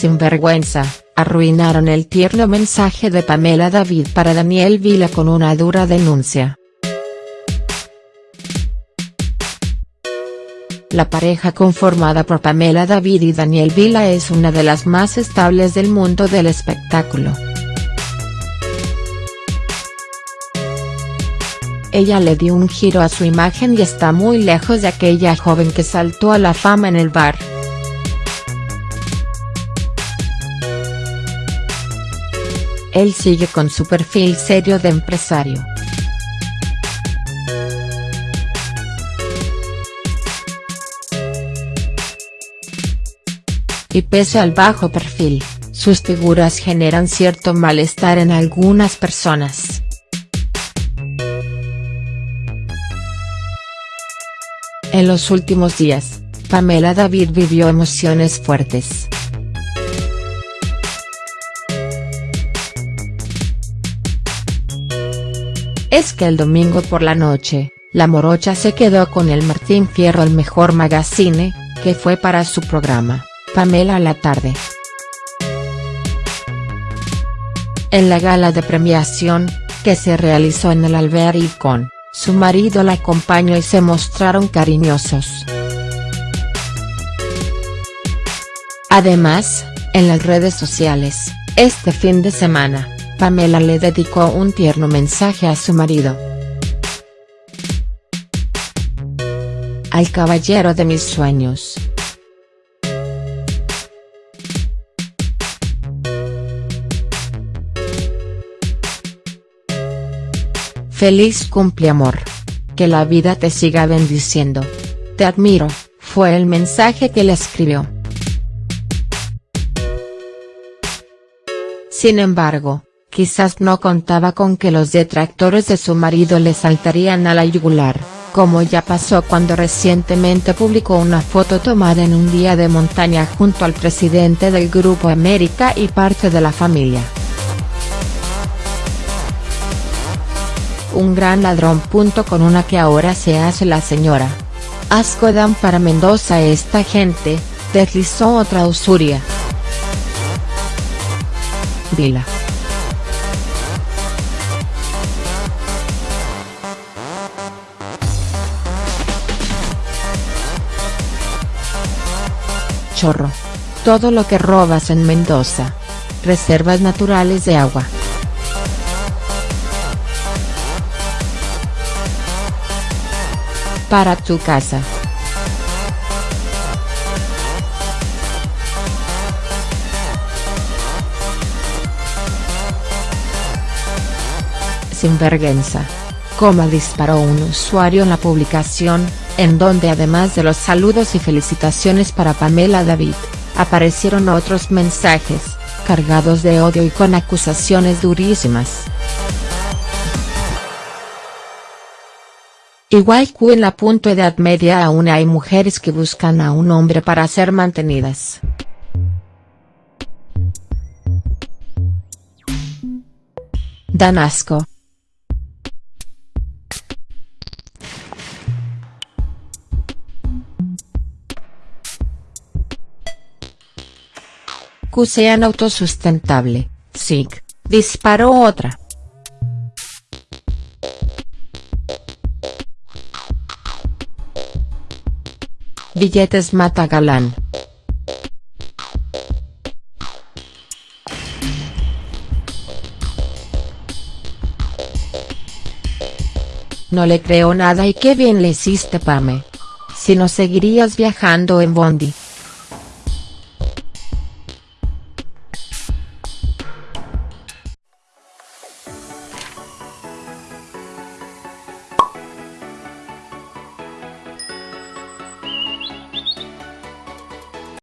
sinvergüenza, arruinaron el tierno mensaje de Pamela David para Daniel Vila con una dura denuncia. La pareja conformada por Pamela David y Daniel Vila es una de las más estables del mundo del espectáculo. Ella le dio un giro a su imagen y está muy lejos de aquella joven que saltó a la fama en el bar. Él sigue con su perfil serio de empresario. y pese al bajo perfil, sus figuras generan cierto malestar en algunas personas. En los últimos días, Pamela David vivió emociones fuertes. Es que el domingo por la noche, la morocha se quedó con el Martín Fierro el mejor magazine, que fue para su programa. Pamela a la tarde. En la gala de premiación, que se realizó en el Albericón, su marido la acompañó y se mostraron cariñosos. Además, en las redes sociales, este fin de semana, Pamela le dedicó un tierno mensaje a su marido. Al caballero de mis sueños. Feliz cumpleamor. Que la vida te siga bendiciendo. Te admiro, fue el mensaje que le escribió. Sin embargo, quizás no contaba con que los detractores de su marido le saltarían a la yugular, como ya pasó cuando recientemente publicó una foto tomada en un día de montaña junto al presidente del Grupo América y parte de la familia. un gran ladrón. Con una que ahora se hace la señora. Asco dan para Mendoza esta gente, deslizó otra usuria. Vila. Todo lo que robas en Mendoza. Reservas naturales de agua. para tu casa. Sin vergüenza. Coma disparó un usuario en la publicación, en donde además de los saludos y felicitaciones para Pamela David, aparecieron otros mensajes, cargados de odio y con acusaciones durísimas. Igual que en la punto edad media aún hay mujeres que buscan a un hombre para ser mantenidas. Dan asco. Que sean autosustentable, SIG, disparó otra. Billetes mata galán. No le creo nada y qué bien le hiciste Pame. Si no seguirías viajando en Bondi.